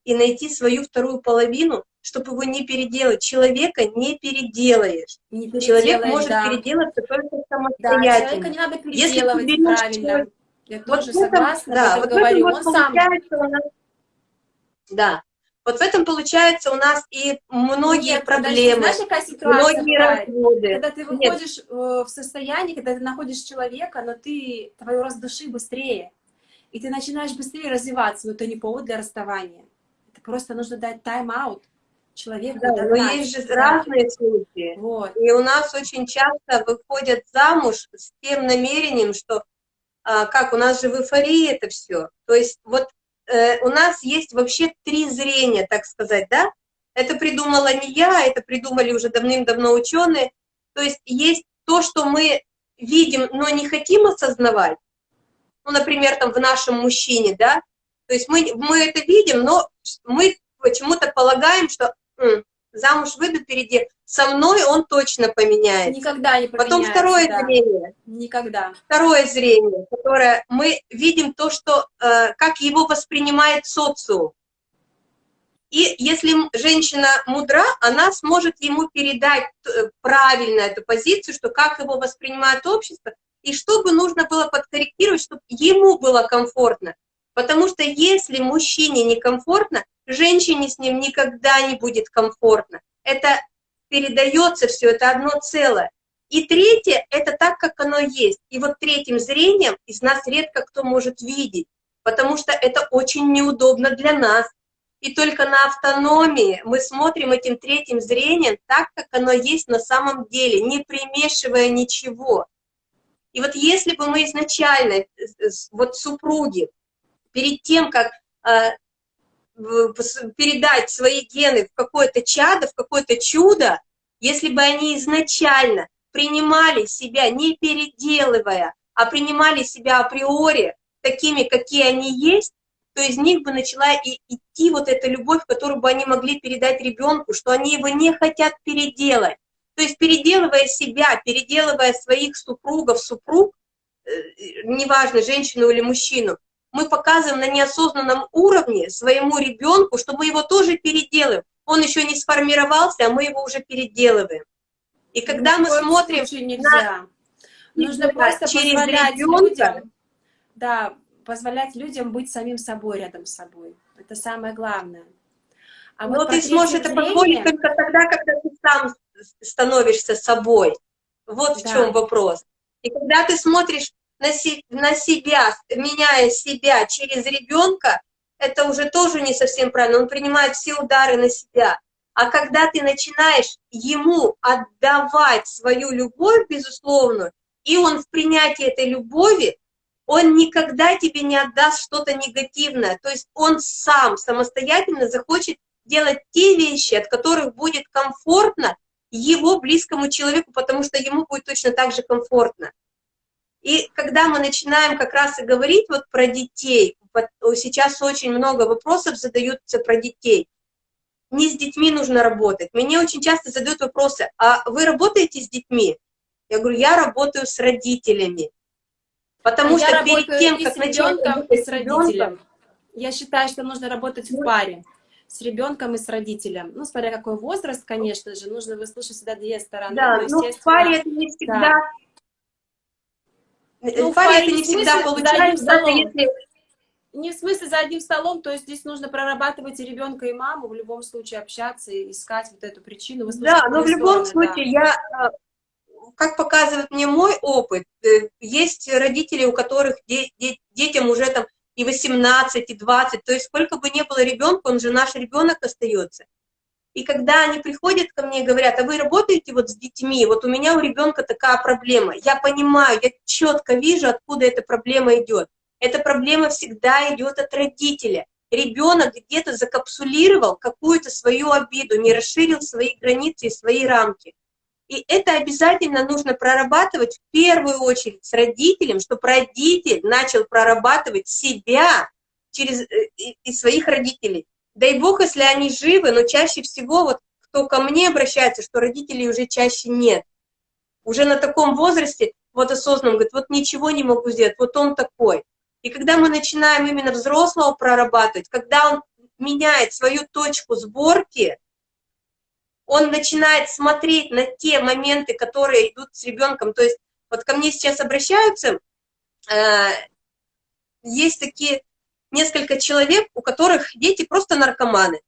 и найти свою вторую половину, чтобы его не переделать. Человека не переделаешь. Не человек может да. переделаться только самостоятельно. Да, человека не надо переделывать, Если правильно. Человек... Я вот тоже этом, согласна, да, вот говорю. Вот Он сам... У нас... Да, вот в этом получается у нас и многие Нет, проблемы, подожди, знаешь, ситуация, многие разводы. Когда ты выходишь Нет. Э, в состояние, когда ты находишь человека, но ты, твой рост души быстрее, и ты начинаешь быстрее развиваться, но это не повод для расставания. Это просто нужно дать тайм-аут человеку. Да, но есть же разные случаи. Вот. И у нас очень часто выходят замуж с тем намерением, что а, как у нас же в эйфории это все. То есть вот э, у нас есть вообще три зрения, так сказать, да? Это придумала не я, это придумали уже давным-давно ученые. То есть есть то, что мы видим, но не хотим осознавать. Ну, например, там в нашем мужчине, да? То есть мы, мы это видим, но мы почему-то полагаем, что замуж выйду впереди, со мной он точно поменяется. Никогда не поменяется. Потом второе да. зрение. Никогда. Второе зрение, которое мы видим то, что, э, как его воспринимает социум. И если женщина мудра, она сможет ему передать э, правильно эту позицию, что как его воспринимает общество, и что бы нужно было подкорректировать, чтобы ему было комфортно. Потому что если мужчине некомфортно, женщине с ним никогда не будет комфортно. Это передается все, это одно целое. И третье, это так, как оно есть. И вот третьим зрением из нас редко кто может видеть, потому что это очень неудобно для нас. И только на автономии мы смотрим этим третьим зрением так, как оно есть на самом деле, не примешивая ничего. И вот если бы мы изначально, э, вот супруги, перед тем, как э, передать свои гены в какое-то чадо, в какое-то чудо, если бы они изначально принимали себя, не переделывая, а принимали себя априори такими, какие они есть, то из них бы начала и идти вот эта любовь, которую бы они могли передать ребенку, что они его не хотят переделать. То есть переделывая себя, переделывая своих супругов, супруг, э, неважно, женщину или мужчину, мы показываем на неосознанном уровне своему ребенку, что мы его тоже переделаем. Он еще не сформировался, а мы его уже переделываем. И когда мы смотрим нельзя. На... Нужно просто через позволять ребенка, людям, да, позволять людям быть самим собой рядом с собой. Это самое главное. А Но вот ты сможешь это позволить только тогда, когда ты сам становишься собой. Вот да. в чем вопрос. И когда ты смотришь на, си, на себя, меняя себя через ребенка, это уже тоже не совсем правильно. Он принимает все удары на себя. А когда ты начинаешь ему отдавать свою любовь, безусловно, и он в принятии этой любови, он никогда тебе не отдаст что-то негативное. То есть он сам самостоятельно захочет делать те вещи, от которых будет комфортно его близкому человеку, потому что ему будет точно так же комфортно. И когда мы начинаем как раз и говорить вот про детей, сейчас очень много вопросов задаются про детей. Не с детьми нужно работать. Мне очень часто задают вопросы, а вы работаете с детьми? Я говорю, я работаю с родителями. Потому а что перед тем, как начать работать с родителем, я считаю, что нужно работать в паре с ребенком и с родителем. Ну, смотря какой возраст, конечно же, нужно выслушать всегда две стороны. Да, но, но в паре это не всегда да. Ну, паре это не всегда получается, если... Не в смысле за одним столом, то есть здесь нужно прорабатывать и ребенка, и маму, в любом случае общаться, и искать вот эту причину. Да, но в любом стороны, случае да. я, как показывает мне мой опыт, э, есть родители, у которых де де детям уже там и 18, и 20, то есть сколько бы ни было ребенка, он же наш ребенок остается. И когда они приходят ко мне и говорят, а вы работаете вот с детьми, вот у меня у ребенка такая проблема, я понимаю, я четко вижу, откуда эта проблема идет. Эта проблема всегда идет от родителя. Ребенок где-то закапсулировал какую-то свою обиду, не расширил свои границы и свои рамки. И это обязательно нужно прорабатывать в первую очередь с родителем, чтобы родитель начал прорабатывать себя через э, и своих родителей. Дай бог, если они живы, но чаще всего, вот кто ко мне обращается, что родителей уже чаще нет. Уже на таком возрасте вот осознанно, говорит, вот ничего не могу сделать, вот он такой. И когда мы начинаем именно взрослого прорабатывать, когда он меняет свою точку сборки, он начинает смотреть на те моменты, которые идут с ребенком. То есть вот ко мне сейчас обращаются, э, есть такие несколько человек, у которых дети просто наркоманы.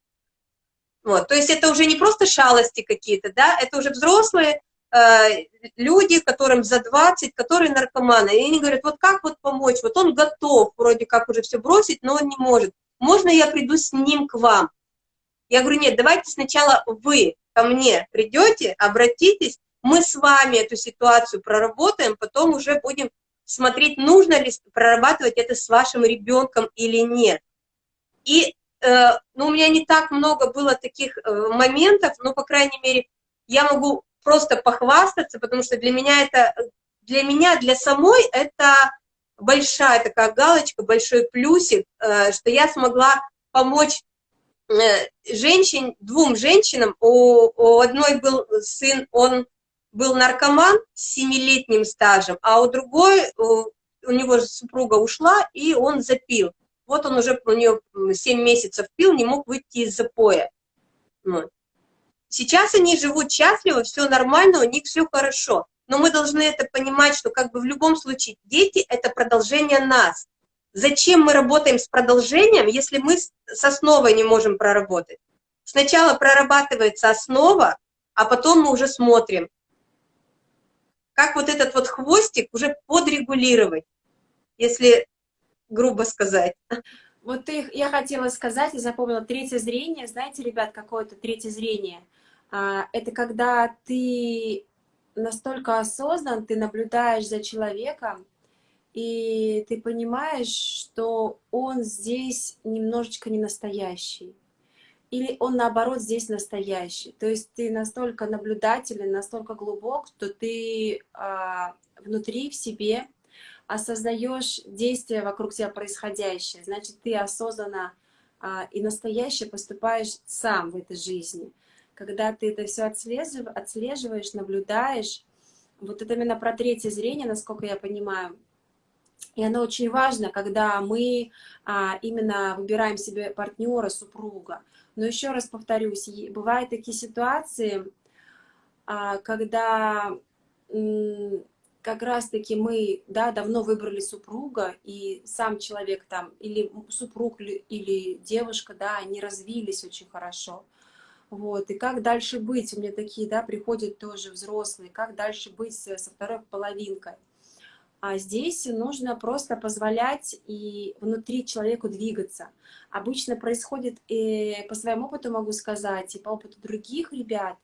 Вот, то есть это уже не просто шалости какие-то, да, это уже взрослые э, люди, которым за 20, которые наркоманы. И они говорят, вот как вот помочь? Вот он готов вроде как уже все бросить, но он не может. Можно я приду с ним к вам? Я говорю, нет, давайте сначала вы ко мне придете, обратитесь, мы с вами эту ситуацию проработаем, потом уже будем смотреть, нужно ли прорабатывать это с вашим ребенком или нет. И э, ну, у меня не так много было таких э, моментов, но, по крайней мере, я могу просто похвастаться, потому что для меня это, для меня, для самой это большая такая галочка, большой плюсик, э, что я смогла помочь э, женщин, двум женщинам, у, у одной был сын, он был наркоман с семилетним стажем, а у другой, у, него супруга ушла, и он запил. Вот он уже, у нее 7 месяцев пил, не мог выйти из запоя. Вот. Сейчас они живут счастливо, все нормально, у них все хорошо. Но мы должны это понимать, что как бы в любом случае дети — это продолжение нас. Зачем мы работаем с продолжением, если мы с основой не можем проработать? Сначала прорабатывается основа, а потом мы уже смотрим, как вот этот вот хвостик уже подрегулировать, если грубо сказать. Вот ты, я хотела сказать, я запомнила третье зрение. Знаете, ребят, какое это третье зрение? А, это когда ты настолько осознан, ты наблюдаешь за человеком, и ты понимаешь, что он здесь немножечко не настоящий или он наоборот здесь настоящий. То есть ты настолько наблюдателен, настолько глубок, что ты а, внутри в себе осознаешь действия вокруг тебя происходящее. Значит, ты осознанно а, и настоящее поступаешь сам в этой жизни. Когда ты это все отслежив, отслеживаешь, наблюдаешь, вот это именно про третье зрение, насколько я понимаю, и оно очень важно, когда мы а, именно выбираем себе партнера, супруга. Но еще раз повторюсь, бывают такие ситуации, а, когда как раз-таки мы да, давно выбрали супруга, и сам человек там, или супруг, или девушка, да, они развились очень хорошо. Вот, и как дальше быть? У меня такие, да, приходят тоже взрослые, как дальше быть со второй половинкой? А здесь нужно просто позволять и внутри человеку двигаться. Обычно происходит, и по своему опыту могу сказать, и по опыту других ребят,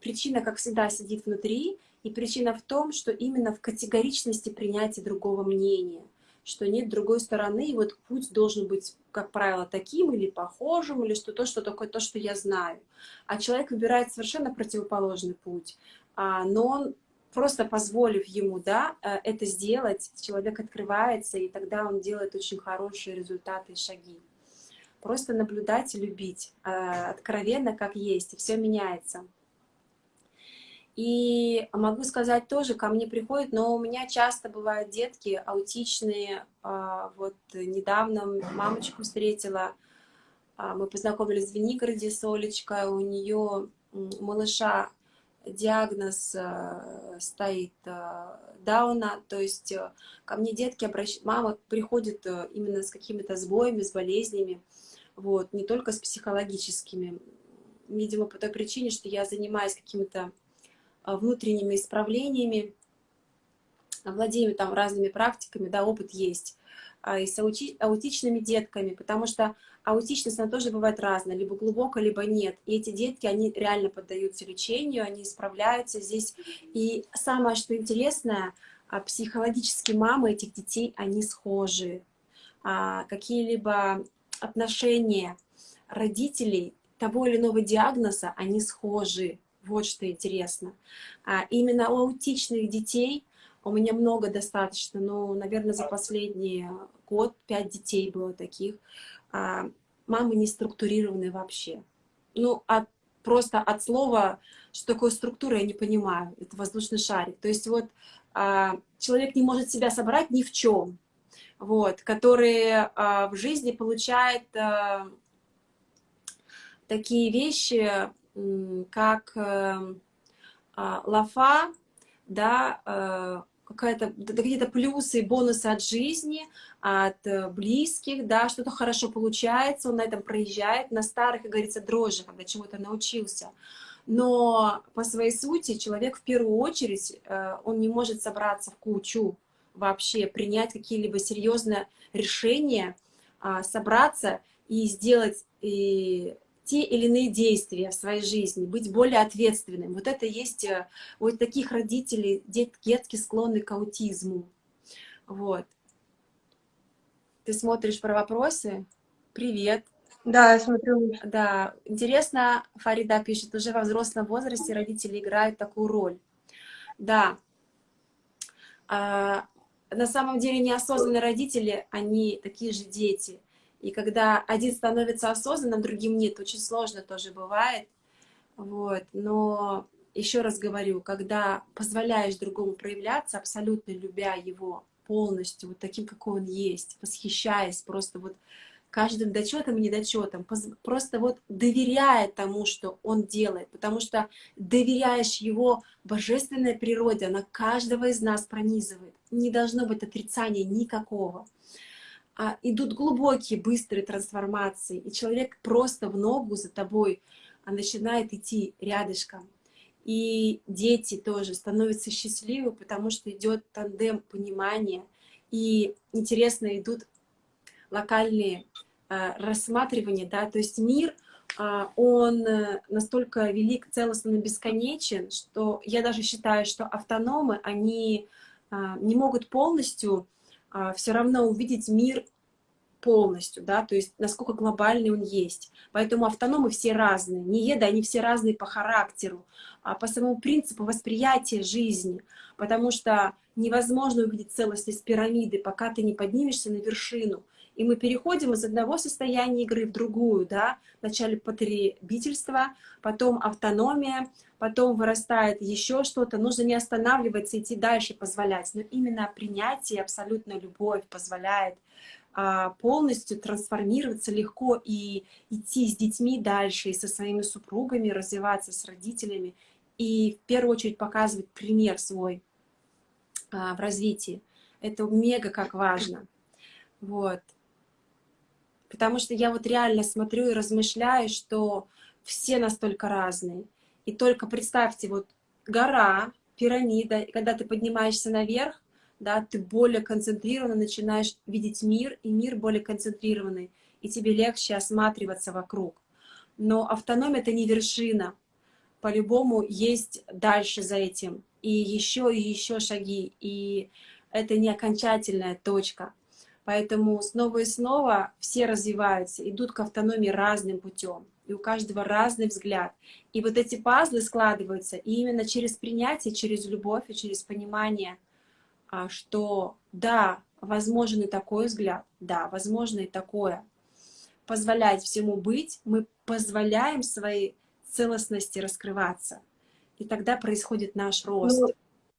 причина, как всегда, сидит внутри, и причина в том, что именно в категоричности принятия другого мнения, что нет другой стороны, и вот путь должен быть, как правило, таким или похожим, или что то, что такое то, что я знаю. А человек выбирает совершенно противоположный путь, а, но он просто позволив ему да, э, это сделать, человек открывается, и тогда он делает очень хорошие результаты и шаги. Просто наблюдать и любить, э, откровенно, как есть, и все меняется. И могу сказать тоже, ко мне приходят, но у меня часто бывают детки аутичные. А, вот недавно мамочку встретила, мы познакомились в Звенигороде с Олечкой, у нее малыша диагноз э, стоит э, Дауна, то есть э, ко мне детки обращаются, мама приходит именно с какими-то сбоями, с болезнями, вот, не только с психологическими, видимо, по той причине, что я занимаюсь какими-то внутренними исправлениями, владею там разными практиками, да, опыт есть, и с аути аутичными детками, потому что аутичность, она тоже бывает разная, либо глубокая, либо нет. И эти детки, они реально поддаются лечению, они справляются здесь. И самое, что интересное, а, психологически мамы этих детей, они схожи. А, какие-либо отношения родителей того или иного диагноза, они схожи. Вот что интересно. Именно у аутичных детей у меня много достаточно, но, наверное, за последний год пять детей было таких. А, мамы не структурированные вообще. Ну, от, просто от слова, что такое структура, я не понимаю. Это воздушный шарик. То есть вот а, человек не может себя собрать ни в чем, вот, который а, в жизни получает а, такие вещи, как э, лафа, да, какая-то какие-то плюсы и бонусы от жизни, от э, близких, да, что-то хорошо получается, он на этом проезжает, на старых, как говорится, дрожжах, когда чему-то научился. Но по своей сути человек в первую очередь, э, он не может собраться в кучу вообще, принять какие-либо серьезные решения, а, собраться и сделать и те или иные действия в своей жизни, быть более ответственным. Вот это есть э, вот таких родителей, дет, детки склонны к аутизму. Вот. Ты смотришь про вопросы? Привет. Да, я смотрю. Да, интересно, Фарида пишет, уже во взрослом возрасте родители играют такую роль. Да. А, на самом деле неосознанные родители, они такие же дети. И когда один становится осознанным, другим нет, очень сложно тоже бывает. Вот. Но еще раз говорю, когда позволяешь другому проявляться, абсолютно любя его полностью, вот таким, какой он есть, восхищаясь просто вот каждым дочетом и недочетом, просто вот доверяя тому, что он делает, потому что доверяешь его божественной природе, она каждого из нас пронизывает. Не должно быть отрицания никакого идут глубокие, быстрые трансформации, и человек просто в ногу за тобой а, начинает идти рядышком. И дети тоже становятся счастливы, потому что идет тандем понимания, и интересно идут локальные а, рассматривания, да, то есть мир, а, он э, настолько велик, целостно бесконечен, что я даже считаю, что автономы, они а, не могут полностью а, все равно увидеть мир полностью, да, то есть насколько глобальный он есть. Поэтому автономы все разные, не еда, они все разные по характеру, а по самому принципу восприятия жизни, потому что невозможно увидеть целостность пирамиды, пока ты не поднимешься на вершину. И мы переходим из одного состояния игры в другую, да, вначале потребительство, потом автономия, потом вырастает еще что-то, нужно не останавливаться, идти дальше, позволять. Но именно принятие, абсолютная любовь позволяет а, полностью трансформироваться легко и идти с детьми дальше, и со своими супругами, развиваться с родителями, и в первую очередь показывать пример свой а, в развитии. Это мега как важно. Вот. Потому что я вот реально смотрю и размышляю, что все настолько разные. И только представьте, вот гора, пирамида, и когда ты поднимаешься наверх, да, ты более концентрированно начинаешь видеть мир, и мир более концентрированный, и тебе легче осматриваться вокруг. Но автономия — это не вершина. По-любому есть дальше за этим. И еще, и еще шаги. И это не окончательная точка. Поэтому снова и снова все развиваются, идут к автономии разным путем и у каждого разный взгляд. И вот эти пазлы складываются и именно через принятие, через любовь и через понимание, а, что да, возможен и такой взгляд, да, возможно и такое. Позволять всему быть, мы позволяем своей целостности раскрываться. И тогда происходит наш рост. Ну,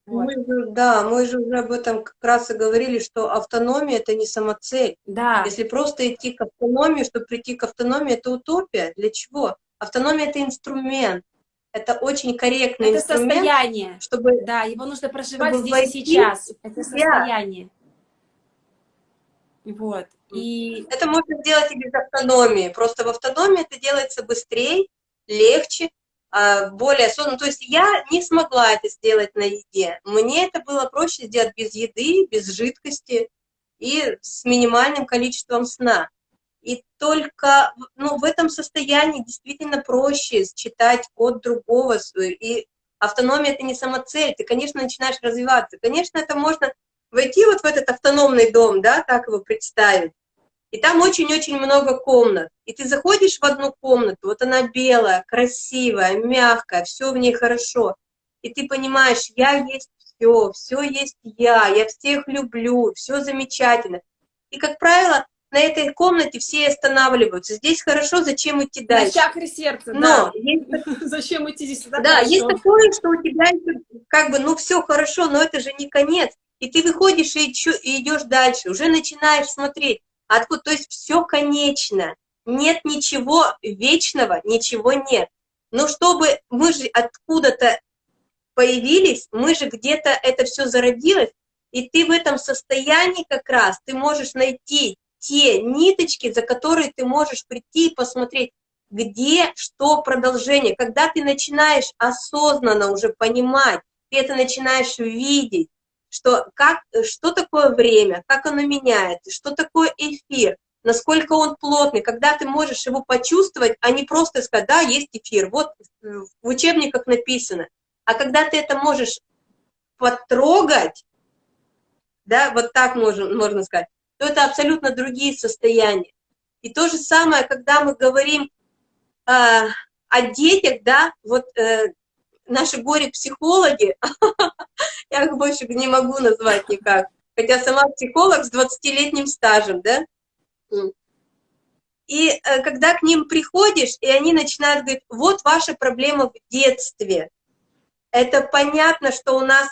вот. Мы же, да, мы же уже об этом как раз и говорили, что автономия — это не самоцель. Да. Если просто идти к автономии, чтобы прийти к автономии, это утопия. Для чего? Автономия — это инструмент. Это очень корректный это инструмент. состояние. Чтобы, да, его нужно проживать здесь и сейчас. Это состояние. Вот. И... Это можно сделать и без автономии. Просто в автономии это делается быстрее, легче, более осознанно. То есть я не смогла это сделать на еде. Мне это было проще сделать без еды, без жидкости и с минимальным количеством сна. И только ну, в этом состоянии действительно проще читать код другого. И автономия — это не самоцель. Ты, конечно, начинаешь развиваться. Конечно, это можно войти вот в этот автономный дом, да, так его представить. И там очень-очень много комнат. И ты заходишь в одну комнату, вот она белая, красивая, мягкая, все в ней хорошо. И ты понимаешь, я есть все, все есть я, я всех люблю, все замечательно. И, как правило, на этой комнате все останавливаются. Здесь хорошо, зачем идти дальше? На чакре сердца, Но да. есть, Зачем идти здесь? Да, хорошо. есть такое, что у тебя как бы, ну все хорошо, но это же не конец. И ты выходишь и, и идешь дальше, уже начинаешь смотреть, откуда, то есть все конечно. Нет ничего вечного, ничего нет. Но чтобы мы же откуда-то появились, мы же где-то это все зародилось, и ты в этом состоянии как раз, ты можешь найти те ниточки, за которые ты можешь прийти и посмотреть, где что продолжение. Когда ты начинаешь осознанно уже понимать, ты это начинаешь видеть, что, как, что такое время, как оно меняется, что такое эфир, насколько он плотный, когда ты можешь его почувствовать, а не просто сказать, да, есть эфир, вот в учебниках написано. А когда ты это можешь потрогать, да, вот так можно, можно сказать, то это абсолютно другие состояния. И то же самое, когда мы говорим э, о детях, да, вот э, наши горе-психологи, я их больше не могу назвать никак, хотя сама психолог с 20-летним стажем, да, и э, когда к ним приходишь, и они начинают говорить, вот ваша проблема в детстве, это понятно, что у нас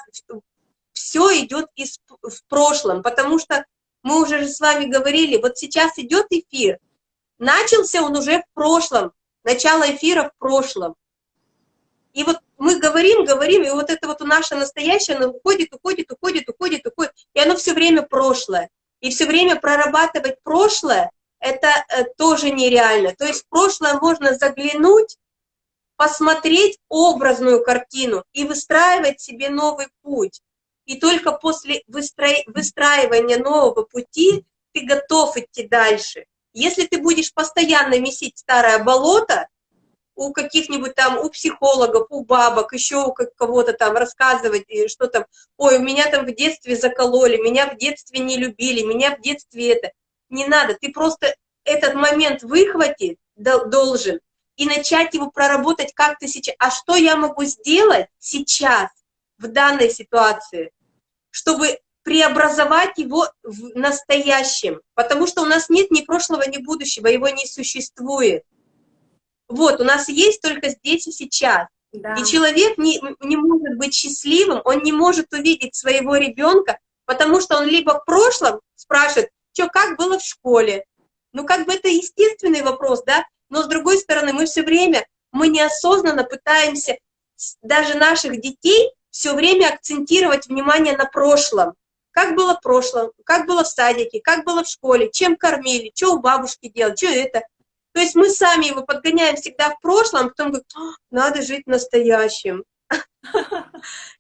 все идет из, в прошлом, потому что мы уже же с вами говорили, вот сейчас идет эфир, начался он уже в прошлом, начало эфира в прошлом. И вот мы говорим, говорим, и вот это вот наше настоящее, оно уходит, уходит, уходит, уходит, уходит, и оно все время прошлое. И все время прорабатывать прошлое, это э, тоже нереально. То есть в прошлое можно заглянуть, посмотреть образную картину и выстраивать себе новый путь. И только после выстраивания нового пути ты готов идти дальше. Если ты будешь постоянно месить старое болото, у каких-нибудь там, у психологов, у бабок, еще у кого-то там рассказывать, что там, ой, у меня там в детстве закололи, меня в детстве не любили, меня в детстве это. Не надо, ты просто этот момент выхватить должен и начать его проработать как то сейчас. А что я могу сделать сейчас, в данной ситуации, чтобы преобразовать его в настоящем? Потому что у нас нет ни прошлого, ни будущего, его не существует. Вот, у нас есть только здесь и сейчас. Да. И человек не, не может быть счастливым, он не может увидеть своего ребенка, потому что он либо в прошлом спрашивает, что, как было в школе? Ну, как бы это естественный вопрос, да? Но с другой стороны, мы все время, мы неосознанно пытаемся даже наших детей все время акцентировать внимание на прошлом. Как было в прошлом, как было в садике, как было в школе, чем кормили, что у бабушки делать, что это. То есть мы сами его подгоняем всегда в прошлом, а потом говорим, надо жить настоящим.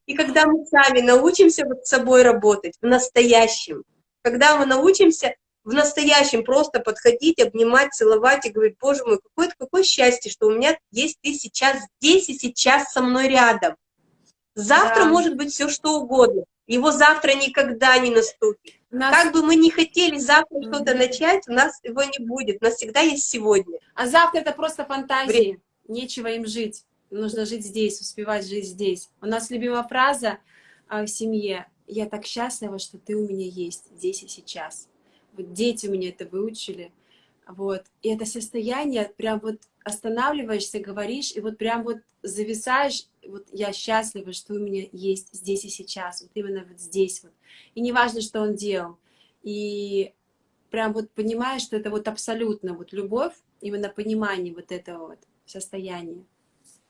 И когда мы сами научимся вот с собой работать в настоящем, когда мы научимся в настоящем просто подходить, обнимать, целовать и говорить, боже мой, какое, какое счастье, что у меня есть ты сейчас здесь и сейчас со мной рядом. Завтра да. может быть все что угодно. Его завтра никогда не наступит. Нас... Как бы мы ни хотели завтра mm -hmm. что-то начать, у нас его не будет. У нас всегда есть сегодня. А завтра это просто фантазии. Время. Нечего им жить. Нужно жить здесь, успевать жить здесь. У нас любимая фраза а, в семье. Я так счастлива, что ты у меня есть здесь и сейчас. Вот дети у меня это выучили. Вот. И это состояние, прям вот останавливаешься, говоришь, и вот прям вот зависаешь, вот я счастлива, что у меня есть здесь и сейчас, вот именно вот здесь вот. И не важно, что он делал. И прям вот понимаешь, что это вот абсолютно вот любовь, именно понимание вот этого вот состояния.